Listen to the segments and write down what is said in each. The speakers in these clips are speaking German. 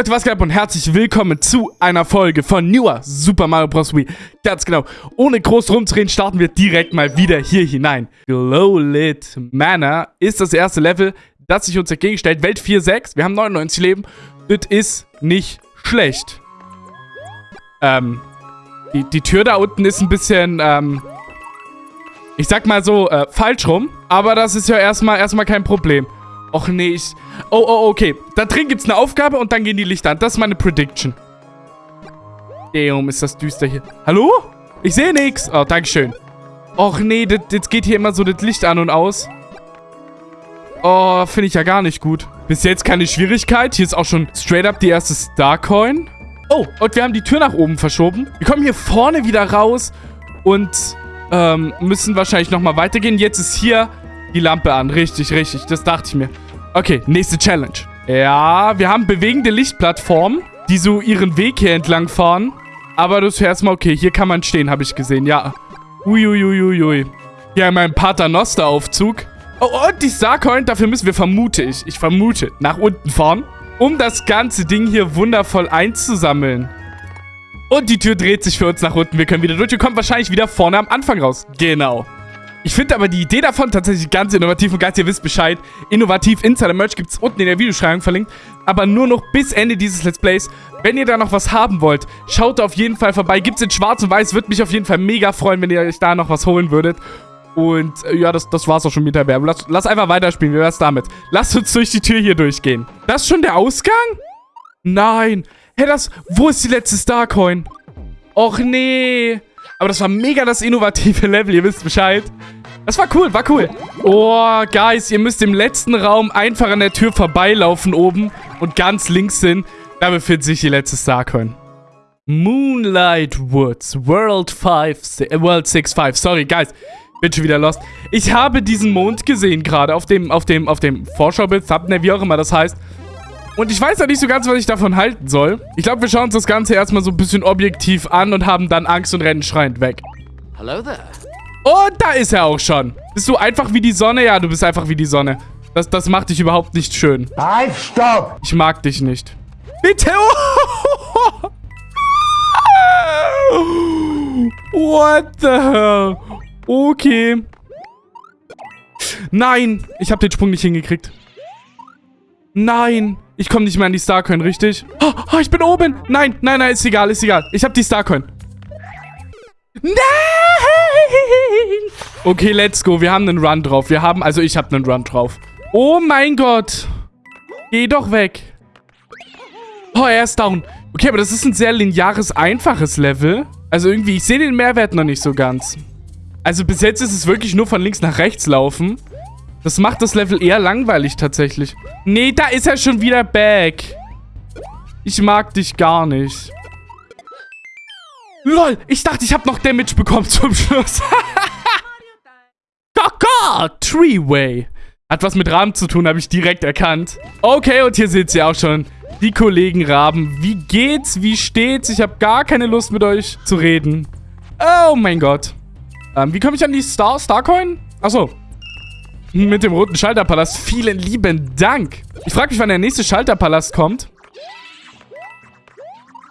Leute, was geht ab und herzlich willkommen zu einer Folge von Newer Super Mario Bros. Wii. Ganz genau, ohne groß rumzureden, starten wir direkt mal wieder hier hinein. Glowlit Manor ist das erste Level, das sich uns entgegenstellt. Welt 4.6, wir haben 99 Leben. Das ist nicht schlecht. Ähm, die, die Tür da unten ist ein bisschen, ähm, ich sag mal so, äh, falsch rum. Aber das ist ja erstmal, erstmal kein Problem. Och nee, ich... Oh, oh, okay. Da drin gibt's eine Aufgabe und dann gehen die Lichter an. Das ist meine Prediction. Damn, ist das düster hier. Hallo? Ich sehe nichts. Oh, dankeschön. Och nee, das, jetzt geht hier immer so das Licht an und aus. Oh, finde ich ja gar nicht gut. Bis jetzt keine Schwierigkeit. Hier ist auch schon straight up die erste Starcoin. Oh, und wir haben die Tür nach oben verschoben. Wir kommen hier vorne wieder raus und ähm, müssen wahrscheinlich nochmal weitergehen. Jetzt ist hier die Lampe an. Richtig, richtig. Das dachte ich mir. Okay, nächste Challenge. Ja, wir haben bewegende Lichtplattformen, die so ihren Weg hier entlang fahren. Aber das ist erstmal okay. Hier kann man stehen, habe ich gesehen. Ja. Uiuiuiui. Hier haben wir einen Paternoster-Aufzug. Oh, und die Starcoin, dafür müssen wir, vermute ich, ich vermute, nach unten fahren, um das ganze Ding hier wundervoll einzusammeln. Und die Tür dreht sich für uns nach unten. Wir können wieder durch. Wir kommen wahrscheinlich wieder vorne am Anfang raus. Genau. Ich finde aber die Idee davon tatsächlich ganz innovativ und ganz, ihr wisst Bescheid. Innovativ Insider-Merch gibt es unten in der Videobeschreibung verlinkt. Aber nur noch bis Ende dieses Let's Plays. Wenn ihr da noch was haben wollt, schaut auf jeden Fall vorbei. Gibt es in schwarz und weiß. Würde mich auf jeden Fall mega freuen, wenn ihr euch da noch was holen würdet. Und äh, ja, das, das war's auch schon mit der Werbung. Lass, lass einfach weiterspielen. Wie wär's damit? Lasst uns durch die Tür hier durchgehen. Das ist schon der Ausgang? Nein. Hä, das... Wo ist die letzte Starcoin? Och, nee. Aber das war mega das innovative Level, ihr wisst Bescheid. Das war cool, war cool. Oh, Guys, ihr müsst im letzten Raum einfach an der Tür vorbeilaufen oben und ganz links hin. Da befindet sich die letzte Starcoin. Moonlight Woods, World 5, äh, World 6-5. Sorry, Guys, bin schon wieder lost. Ich habe diesen Mond gesehen gerade auf dem, auf dem, auf dem Vorschaubild, Thumbnail, wie auch immer das heißt. Und ich weiß ja nicht so ganz, was ich davon halten soll. Ich glaube, wir schauen uns das Ganze erstmal so ein bisschen objektiv an und haben dann Angst und rennen schreiend weg. Hello there. Und da ist er auch schon. Bist du einfach wie die Sonne? Ja, du bist einfach wie die Sonne. Das, das macht dich überhaupt nicht schön. Halt, stopp! Ich mag dich nicht. Bitte! What the hell? Okay. Nein, ich habe den Sprung nicht hingekriegt. Nein. Ich komme nicht mehr an die Starcoin, richtig? Oh, oh, ich bin oben. Nein, nein, nein, ist egal, ist egal. Ich habe die Starcoin. Nein! Okay, let's go. Wir haben einen Run drauf. Wir haben, also ich habe einen Run drauf. Oh mein Gott. Geh doch weg. Oh, er ist down. Okay, aber das ist ein sehr lineares, einfaches Level. Also irgendwie, ich sehe den Mehrwert noch nicht so ganz. Also bis jetzt ist es wirklich nur von links nach rechts laufen. Das macht das Level eher langweilig tatsächlich. Nee, da ist er schon wieder back. Ich mag dich gar nicht. Lol, ich dachte, ich habe noch Damage bekommen zum Schluss. Kaka, Treeway. Hat was mit Raben zu tun, habe ich direkt erkannt. Okay, und hier seht ihr auch schon die Kollegen Raben. Wie geht's? Wie steht's? Ich habe gar keine Lust mit euch zu reden. Oh mein Gott. Ähm, wie komme ich an die Star Starcoin? Achso, mit dem roten Schalterpalast. Vielen lieben Dank. Ich frage mich, wann der nächste Schalterpalast kommt.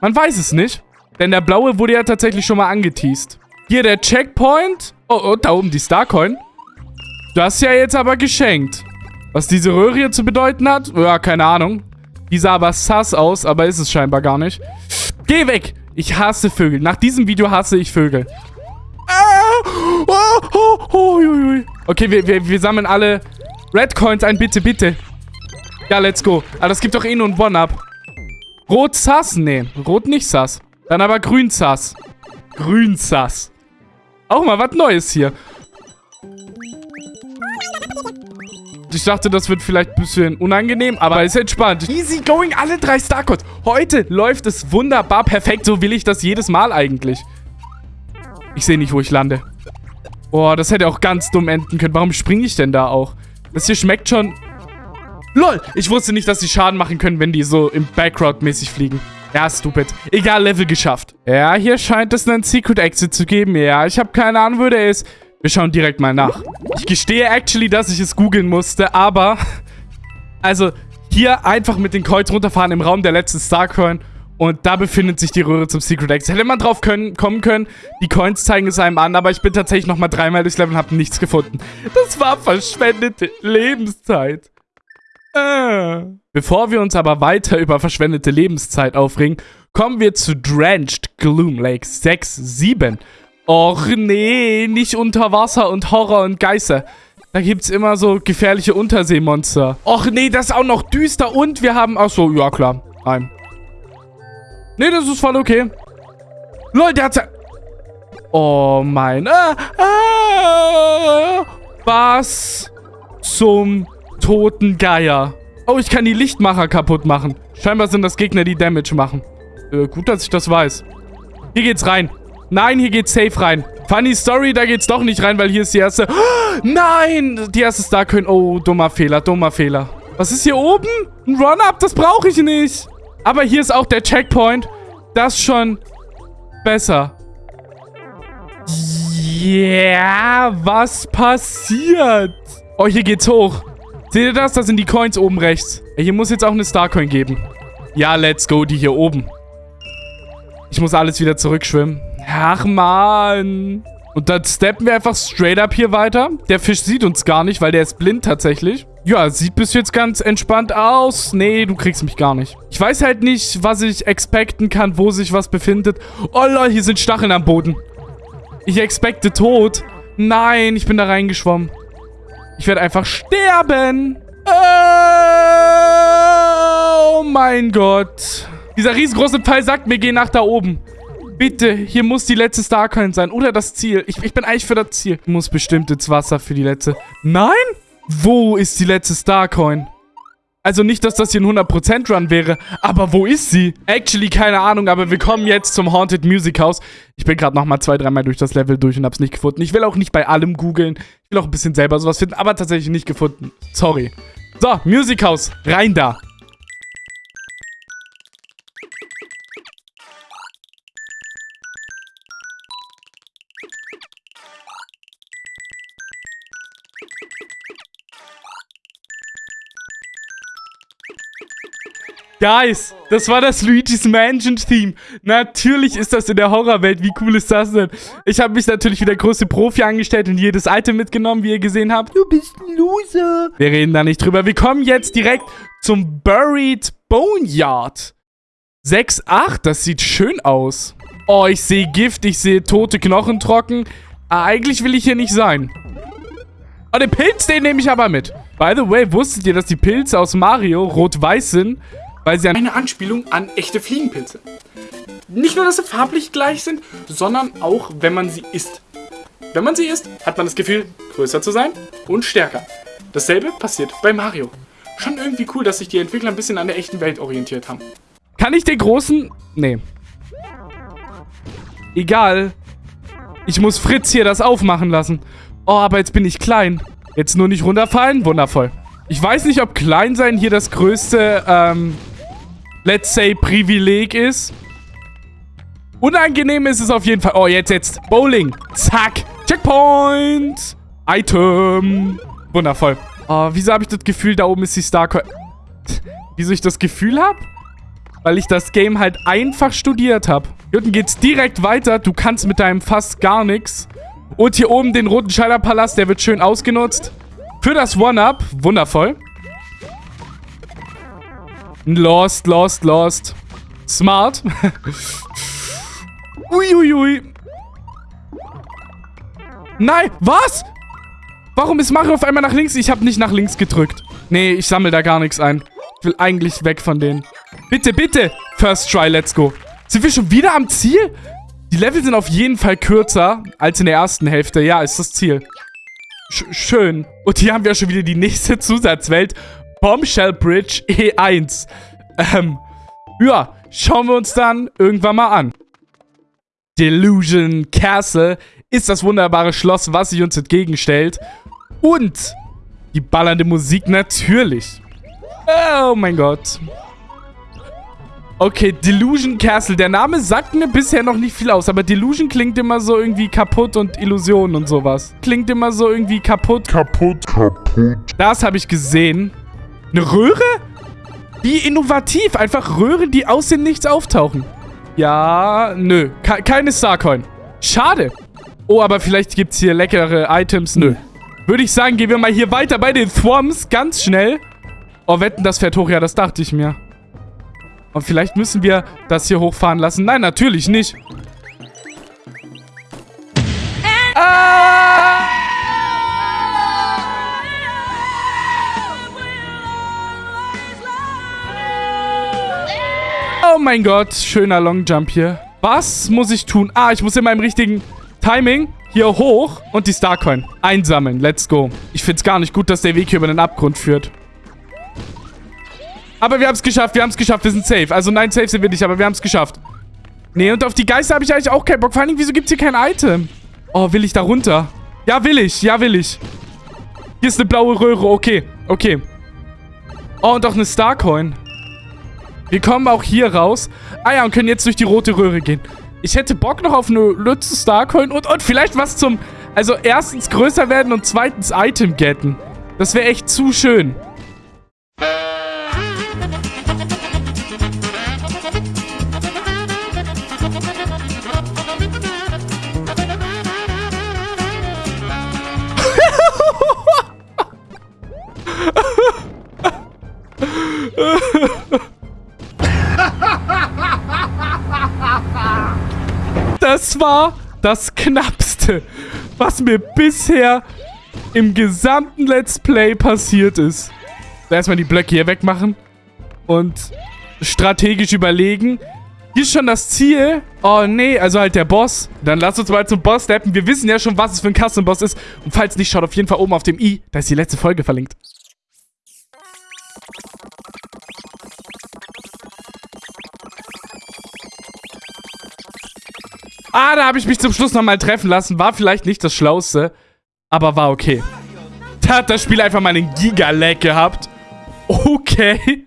Man weiß es nicht. Denn der blaue wurde ja tatsächlich schon mal angeteased. Hier der Checkpoint. Oh, oh, da oben die Starcoin. Das ja jetzt aber geschenkt. Was diese Röhre hier zu bedeuten hat? Ja, keine Ahnung. Die sah aber sass aus, aber ist es scheinbar gar nicht. Geh weg! Ich hasse Vögel. Nach diesem Video hasse ich Vögel. Oh, oh, oh, okay, wir, wir, wir sammeln alle Red Coins ein, bitte, bitte. Ja, let's go. Aber das gibt doch eh nur ein One-Up. Rot Sass? Nee, rot nicht Sass. Dann aber grün Sass. Grün Sass. Auch mal was Neues hier. Ich dachte, das wird vielleicht ein bisschen unangenehm, aber ist entspannt. Easy going, alle drei Starcodes. Heute läuft es wunderbar perfekt. So will ich das jedes Mal eigentlich. Ich sehe nicht, wo ich lande. Boah, das hätte auch ganz dumm enden können. Warum springe ich denn da auch? Das hier schmeckt schon... LOL! Ich wusste nicht, dass die Schaden machen können, wenn die so im Background mäßig fliegen. Ja, stupid. Egal, Level geschafft. Ja, hier scheint es einen Secret Exit zu geben. Ja, ich habe keine Ahnung, wo der ist. Wir schauen direkt mal nach. Ich gestehe actually, dass ich es googeln musste, aber... Also, hier einfach mit den Coins runterfahren im Raum der letzten Starcoin. Und da befindet sich die Röhre zum Secret Exit. Hätte man drauf können, kommen können, die Coins zeigen es einem an, aber ich bin tatsächlich nochmal dreimal durchs Level und habe nichts gefunden. Das war verschwendete Lebenszeit. Äh. Bevor wir uns aber weiter über verschwendete Lebenszeit aufregen, kommen wir zu Drenched Gloom Lake 6, 7. Och nee, nicht unter Wasser und Horror und Geister. Da gibt's immer so gefährliche Unterseemonster. Och nee, das ist auch noch düster und wir haben... Achso, ja klar. Nein. Nee, das ist voll okay. Lol, der hat's... Oh mein... Ah, ah, was zum toten Geier? Oh, ich kann die Lichtmacher kaputt machen. Scheinbar sind das Gegner, die Damage machen. Äh, gut, dass ich das weiß. Hier geht's rein. Nein, hier geht's safe rein. Funny Story, da geht's doch nicht rein, weil hier ist die erste... Oh, nein! Die erste Star können... Oh, dummer Fehler, dummer Fehler. Was ist hier oben? Ein Run-Up, das brauche ich nicht. Aber hier ist auch der Checkpoint. Das schon besser. Yeah, was passiert? Oh, hier geht's hoch. Seht ihr das? Das sind die Coins oben rechts. Hier muss jetzt auch eine Starcoin geben. Ja, let's go, die hier oben. Ich muss alles wieder zurückschwimmen. Ach, man. Und dann steppen wir einfach straight up hier weiter. Der Fisch sieht uns gar nicht, weil der ist blind tatsächlich. Ja, sieht bis jetzt ganz entspannt aus. Nee, du kriegst mich gar nicht. Ich weiß halt nicht, was ich expecten kann, wo sich was befindet. Oh lol, hier sind Stacheln am Boden. Ich expecte tot. Nein, ich bin da reingeschwommen. Ich werde einfach sterben. Oh mein Gott. Dieser riesengroße Pfeil sagt mir, geh nach da oben. Bitte, hier muss die letzte Starcoin sein. Oder das Ziel. Ich, ich bin eigentlich für das Ziel. Ich muss bestimmt ins Wasser für die letzte. Nein? Wo ist die letzte Starcoin? Also nicht, dass das hier ein 100% Run wäre, aber wo ist sie? Actually, keine Ahnung, aber wir kommen jetzt zum Haunted Music House. Ich bin gerade nochmal zwei, dreimal durch das Level durch und hab's nicht gefunden. Ich will auch nicht bei allem googeln. Ich will auch ein bisschen selber sowas finden, aber tatsächlich nicht gefunden. Sorry. So, Music House, rein da. Guys, das war das Luigi's Mansion Theme. Natürlich ist das in der Horrorwelt. Wie cool ist das denn? Ich habe mich natürlich wie der größte Profi angestellt und jedes Item mitgenommen, wie ihr gesehen habt. Du bist ein Loser. Wir reden da nicht drüber. Wir kommen jetzt direkt zum Buried Boneyard. 6-8, das sieht schön aus. Oh, ich sehe Gift, ich sehe tote Knochen trocken. Ah, eigentlich will ich hier nicht sein. Oh, den Pilz, den nehme ich aber mit. By the way, wusstet ihr, dass die Pilze aus Mario rot-weiß sind? Weil sie eine Anspielung an echte Fliegenpilze. Nicht nur, dass sie farblich gleich sind, sondern auch, wenn man sie isst. Wenn man sie isst, hat man das Gefühl, größer zu sein und stärker. Dasselbe passiert bei Mario. Schon irgendwie cool, dass sich die Entwickler ein bisschen an der echten Welt orientiert haben. Kann ich den großen... Nee. Egal. Ich muss Fritz hier das aufmachen lassen. Oh, aber jetzt bin ich klein. Jetzt nur nicht runterfallen? Wundervoll. Ich weiß nicht, ob klein sein hier das größte, ähm, let's say, Privileg ist. Unangenehm ist es auf jeden Fall. Oh, jetzt, jetzt. Bowling. Zack. Checkpoint. Item. Wundervoll. Oh, wieso habe ich das Gefühl, da oben ist die Starcoin... wieso ich das Gefühl habe? Weil ich das Game halt einfach studiert habe. Hier unten geht's direkt weiter. Du kannst mit deinem fast gar nichts. Und hier oben den roten Schalterpalast, der wird schön ausgenutzt. Für das One-Up. Wundervoll. Lost, lost, lost. Smart. Uiuiui. Ui. Nein, was? Warum ist Mario auf einmal nach links? Ich habe nicht nach links gedrückt. Nee, ich sammle da gar nichts ein. Ich will eigentlich weg von denen. Bitte, bitte. First try, let's go. Sind wir schon wieder am Ziel? Die Level sind auf jeden Fall kürzer als in der ersten Hälfte. Ja, ist das Ziel. Sch schön. Und hier haben wir schon wieder die nächste Zusatzwelt. Bombshell Bridge E1. Ähm, ja, schauen wir uns dann irgendwann mal an. Delusion Castle ist das wunderbare Schloss, was sich uns entgegenstellt. Und die ballernde Musik natürlich. Oh mein Gott. Okay, Delusion Castle. Der Name sagt mir bisher noch nicht viel aus, aber Delusion klingt immer so irgendwie kaputt und Illusion und sowas. Klingt immer so irgendwie kaputt. Kaputt, kaputt. Das habe ich gesehen. Eine Röhre? Wie innovativ. Einfach Röhren, die aus dem Nichts auftauchen. Ja, nö. Ke keine Starcoin. Schade. Oh, aber vielleicht gibt es hier leckere Items. Nö. Würde ich sagen, gehen wir mal hier weiter bei den Thwoms. Ganz schnell. Oh, wetten, das fährt hoch. Ja, das dachte ich mir. Und vielleicht müssen wir das hier hochfahren lassen. Nein, natürlich nicht. Oh mein Gott, schöner Longjump hier. Was muss ich tun? Ah, ich muss in meinem richtigen Timing hier hoch und die Starcoin einsammeln. Let's go. Ich finde es gar nicht gut, dass der Weg hier über den Abgrund führt. Aber wir haben es geschafft, wir haben es geschafft, wir sind safe. Also nein, safe sind wir nicht, aber wir haben es geschafft. Nee, und auf die Geister habe ich eigentlich auch keinen Bock. Vor allem, wieso gibt es hier kein Item? Oh, will ich da runter? Ja, will ich. Ja, will ich. Hier ist eine blaue Röhre. Okay, okay. Oh, und auch eine Starcoin. Wir kommen auch hier raus. Ah ja, und können jetzt durch die rote Röhre gehen. Ich hätte Bock noch auf eine Lütze Starcoin und, und vielleicht was zum... Also erstens größer werden und zweitens Item getten. Das wäre echt zu schön. Das war das Knappste, was mir bisher im gesamten Let's Play passiert ist. Erstmal die Blöcke hier wegmachen und strategisch überlegen. Hier ist schon das Ziel. Oh, nee, also halt der Boss. Dann lass uns mal zum Boss steppen. Wir wissen ja schon, was es für ein Custom-Boss ist. Und falls nicht, schaut auf jeden Fall oben auf dem i. Da ist die letzte Folge verlinkt. Ah, da habe ich mich zum Schluss nochmal treffen lassen. War vielleicht nicht das Schlauste, aber war okay. Da hat das Spiel einfach mal einen Giga-Lag gehabt. Okay.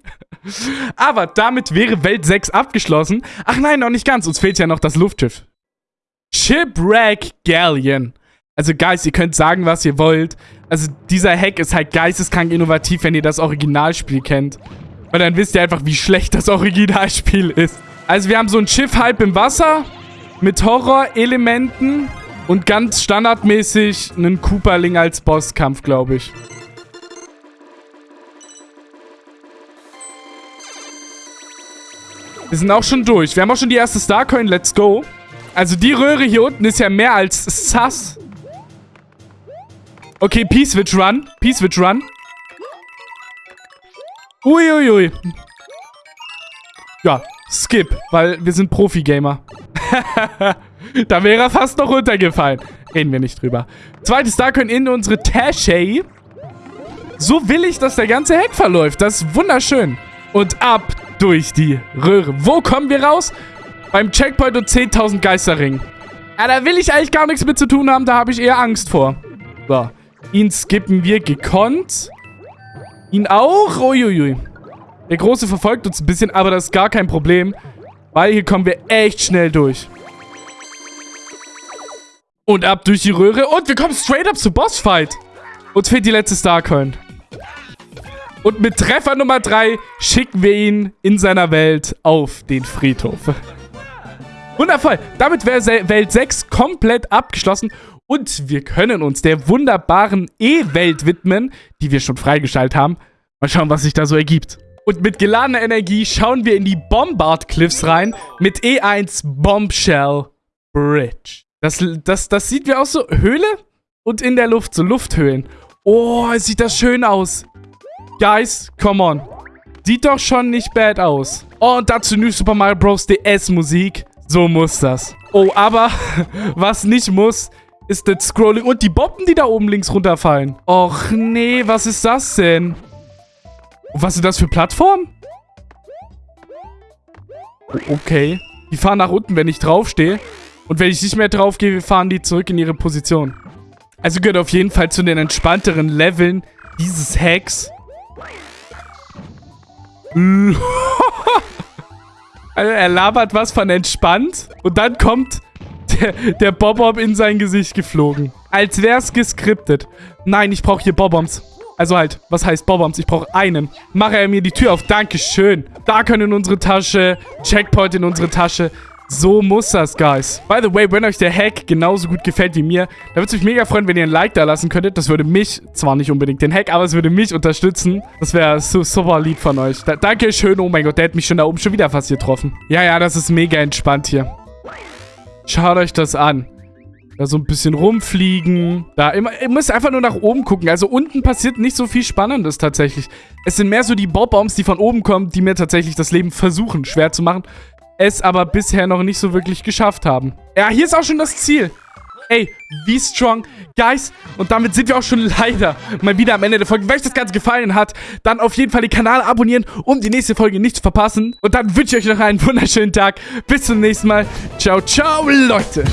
Aber damit wäre Welt 6 abgeschlossen. Ach nein, noch nicht ganz. Uns fehlt ja noch das Luftschiff. Shipwreck Galleon. Also, Guys, ihr könnt sagen, was ihr wollt. Also, dieser Hack ist halt geisteskrank innovativ, wenn ihr das Originalspiel kennt. Weil dann wisst ihr einfach, wie schlecht das Originalspiel ist. Also, wir haben so ein Schiff halb im Wasser mit Horror-Elementen und ganz standardmäßig einen Cooperling als Bosskampf, glaube ich. Wir sind auch schon durch. Wir haben auch schon die erste Starcoin. Let's go. Also die Röhre hier unten ist ja mehr als sass. Okay, P-Switch Run. P-Switch Run. Uiuiui. Ui. Ja, skip, weil wir sind Profi-Gamer. da wäre er fast noch runtergefallen. Reden wir nicht drüber. Zweites Starcoin in unsere Tasche. So will ich, dass der ganze Hack verläuft. Das ist wunderschön. Und ab durch die Röhre. Wo kommen wir raus? Beim Checkpoint und 10.000 Geisterringen. Ja, da will ich eigentlich gar nichts mit zu tun haben. Da habe ich eher Angst vor. So. Ihn skippen wir gekonnt. Ihn auch. Uiuiui. Der Große verfolgt uns ein bisschen, aber das ist gar kein Problem. Weil hier kommen wir echt schnell durch. Und ab durch die Röhre. Und wir kommen straight up zu Bossfight. Uns fehlt die letzte Starcoin. Und mit Treffer Nummer 3 schicken wir ihn in seiner Welt auf den Friedhof. Wundervoll. Damit wäre Welt 6 komplett abgeschlossen. Und wir können uns der wunderbaren E-Welt widmen, die wir schon freigeschaltet haben. Mal schauen, was sich da so ergibt. Und mit geladener Energie schauen wir in die Bombard Cliffs rein mit E1 Bombshell Bridge. Das, das, das sieht wie aus so Höhle und in der Luft, so Lufthöhlen. Oh, sieht das schön aus. Guys, come on. Sieht doch schon nicht bad aus. Oh, und dazu New Super Mario Bros. DS Musik. So muss das. Oh, aber was nicht muss, ist das Scrolling und die Boppen, die da oben links runterfallen. Och nee, was ist das denn? Was sind das für Plattformen? Okay. Die fahren nach unten, wenn ich draufstehe. Und wenn ich nicht mehr draufgehe, fahren die zurück in ihre Position. Also gehört auf jeden Fall zu den entspannteren Leveln dieses Hacks. also er labert was von entspannt. Und dann kommt der, der Bob-Bob in sein Gesicht geflogen. Als wäre es geskriptet. Nein, ich brauche hier Bob-Bombs. Also halt, was heißt Bobbums? Ich brauche einen. Mache er mir die Tür auf. Dankeschön. Da können in unsere Tasche. Checkpoint in unsere Tasche. So muss das, guys. By the way, wenn euch der Hack genauso gut gefällt wie mir, dann würde es mich mega freuen, wenn ihr ein Like da lassen könntet. Das würde mich, zwar nicht unbedingt den Hack, aber es würde mich unterstützen. Das wäre so super lieb von euch. Da, Dankeschön. Oh mein Gott, der hat mich schon da oben schon wieder fast getroffen. Ja, ja, das ist mega entspannt hier. Schaut euch das an. Da so ein bisschen rumfliegen. Da ihr müsst einfach nur nach oben gucken. Also unten passiert nicht so viel Spannendes tatsächlich. Es sind mehr so die Bobbombs, die von oben kommen, die mir tatsächlich das Leben versuchen schwer zu machen es aber bisher noch nicht so wirklich geschafft haben. Ja, hier ist auch schon das Ziel. Ey, wie strong. Guys, und damit sind wir auch schon leider mal wieder am Ende der Folge. Wenn euch das Ganze gefallen hat, dann auf jeden Fall den Kanal abonnieren, um die nächste Folge nicht zu verpassen. Und dann wünsche ich euch noch einen wunderschönen Tag. Bis zum nächsten Mal. Ciao, ciao, Leute.